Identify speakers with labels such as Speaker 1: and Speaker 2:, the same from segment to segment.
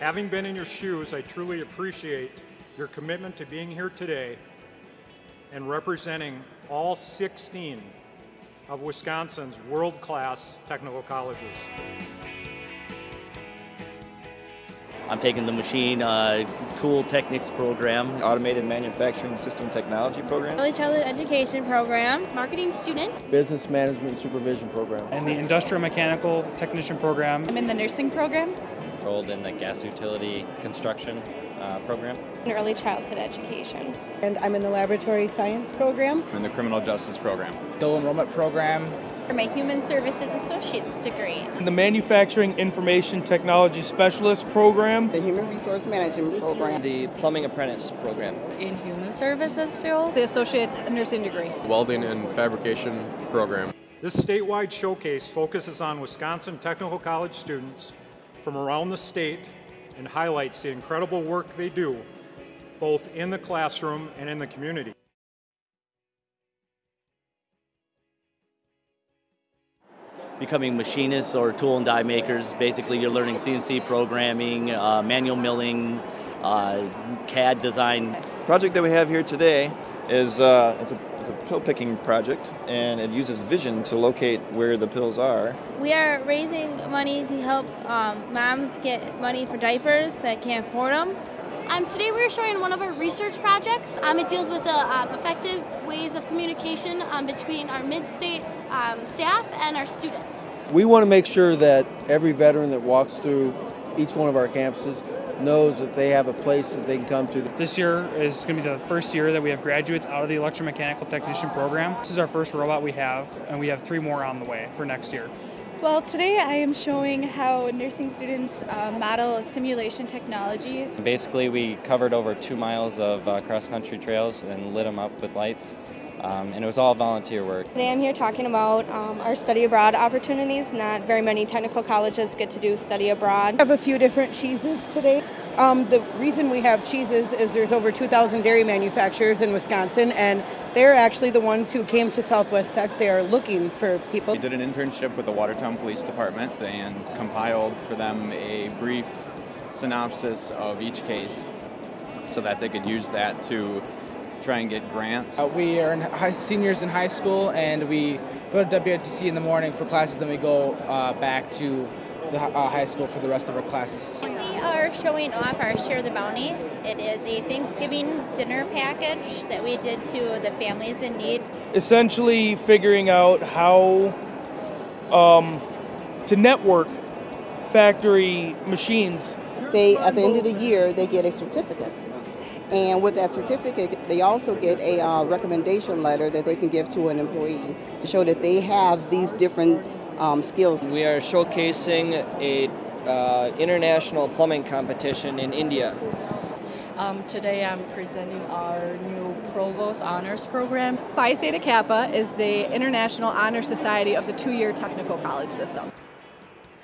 Speaker 1: Having been in your shoes, I truly appreciate your commitment to being here today and representing all 16 of Wisconsin's world-class technical colleges.
Speaker 2: I'm taking the machine uh, tool techniques program.
Speaker 3: Automated Manufacturing System Technology program.
Speaker 4: Early Childhood Education program.
Speaker 5: Marketing student.
Speaker 6: Business Management Supervision program.
Speaker 7: And the Industrial Mechanical Technician program.
Speaker 5: I'm in the nursing program.
Speaker 8: Enrolled in the gas utility construction uh, program.
Speaker 5: In early childhood education.
Speaker 9: And I'm in the laboratory science program.
Speaker 10: I'm in the criminal justice program.
Speaker 6: Dual enrollment program.
Speaker 5: For my human services associate's degree.
Speaker 11: In the manufacturing information technology specialist program.
Speaker 9: The human resource management program.
Speaker 12: The plumbing apprentice program.
Speaker 13: In human services field. The associate nursing degree.
Speaker 10: Welding and fabrication program.
Speaker 1: This statewide showcase focuses on Wisconsin Technical College students from around the state and highlights the incredible work they do both in the classroom and in the community.
Speaker 2: Becoming machinists or tool and die makers, basically you're learning CNC programming, uh, manual milling, uh, CAD design.
Speaker 3: Project that we have here today is uh, it's, a, it's a pill picking project and it uses vision to locate where the pills are.
Speaker 4: We are raising money to help um, moms get money for diapers that can't afford them.
Speaker 5: Um, today we're showing one of our research projects. Um, it deals with the um, effective ways of communication um, between our mid-state um, staff and our students.
Speaker 6: We want to make sure that every veteran that walks through each one of our campuses knows that they have a place that they can come to.
Speaker 7: This year is going to be the first year that we have graduates out of the electromechanical technician program. This is our first robot we have, and we have three more on the way for next year.
Speaker 13: Well, today I am showing how nursing students uh, model simulation technologies.
Speaker 8: Basically, we covered over two miles of uh, cross-country trails and lit them up with lights. Um, and it was all volunteer work.
Speaker 13: Today I'm here talking about um, our study abroad opportunities. Not very many technical colleges get to do study abroad.
Speaker 9: I have a few different cheeses today. Um, the reason we have cheeses is there's over 2,000 dairy manufacturers in Wisconsin, and they're actually the ones who came to Southwest Tech. They are looking for people.
Speaker 10: We did an internship with the Watertown Police Department and compiled for them a brief synopsis of each case so that they could use that to try and get grants.
Speaker 6: Uh, we are in high, seniors in high school and we go to WITC in the morning for classes, then we go uh, back to the uh, high school for the rest of our classes.
Speaker 5: We are showing off our Share the Bounty. It is a Thanksgiving dinner package that we did to the families in need.
Speaker 11: Essentially figuring out how um, to network factory machines.
Speaker 9: They, at the end of the year, they get a certificate. And with that certificate, they also get a uh, recommendation letter that they can give to an employee to show that they have these different um, skills.
Speaker 12: We are showcasing a uh, international plumbing competition in India.
Speaker 13: Um, today I'm presenting our new Provost Honors Program. Phi Theta Kappa is the International Honor Society of the two-year technical college system.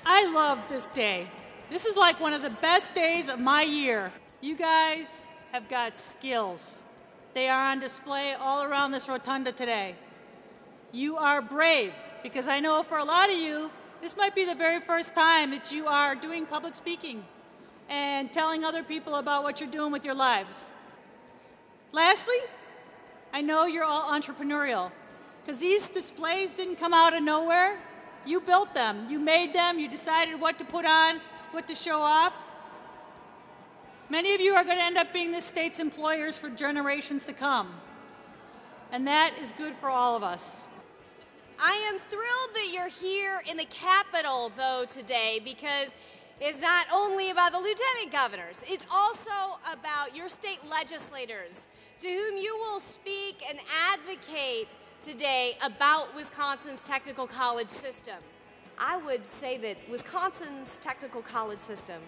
Speaker 14: I love this day. This is like one of the best days of my year. You guys have got skills. They are on display all around this rotunda today. You are brave because I know for a lot of you, this might be the very first time that you are doing public speaking and telling other people about what you're doing with your lives. Lastly, I know you're all entrepreneurial because these displays didn't come out of nowhere. You built them, you made them, you decided what to put on, what to show off. Many of you are going to end up being this state's employers for generations to come. And that is good for all of us.
Speaker 15: I am thrilled that you're here in the Capitol, though, today because it's not only about the lieutenant governors, it's also about your state legislators to whom you will speak and advocate today about Wisconsin's technical college system. I would say that Wisconsin's technical college system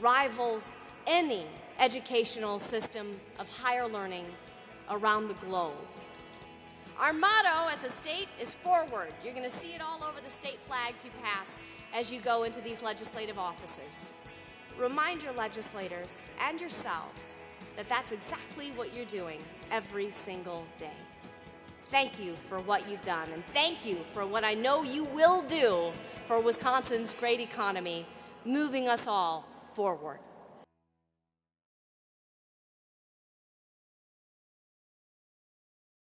Speaker 15: rivals any educational system of higher learning around the globe. Our motto as a state is forward. You're going to see it all over the state flags you pass as you go into these legislative offices. Remind your legislators and yourselves that that's exactly what you're doing every single day. Thank you for what you've done, and thank you for what I know you will do for Wisconsin's great economy, moving us all forward.